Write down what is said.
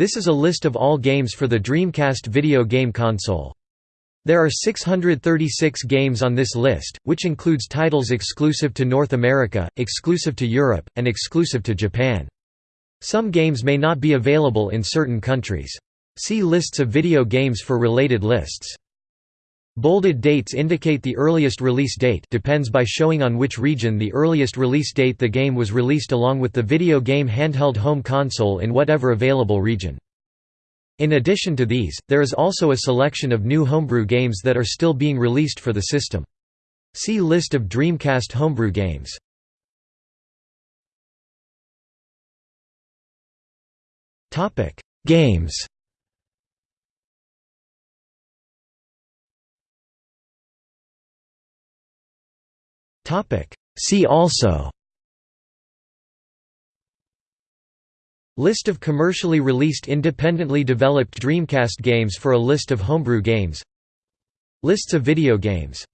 This is a list of all games for the Dreamcast video game console. There are 636 games on this list, which includes titles exclusive to North America, exclusive to Europe, and exclusive to Japan. Some games may not be available in certain countries. See lists of video games for related lists. Bolded dates indicate the earliest release date depends by showing on which region the earliest release date the game was released along with the video game handheld home console in whatever available region. In addition to these, there is also a selection of new homebrew games that are still being released for the system. See List of Dreamcast homebrew games. Games See also. List of commercially released independently developed Dreamcast games for a list of homebrew games. Lists of video games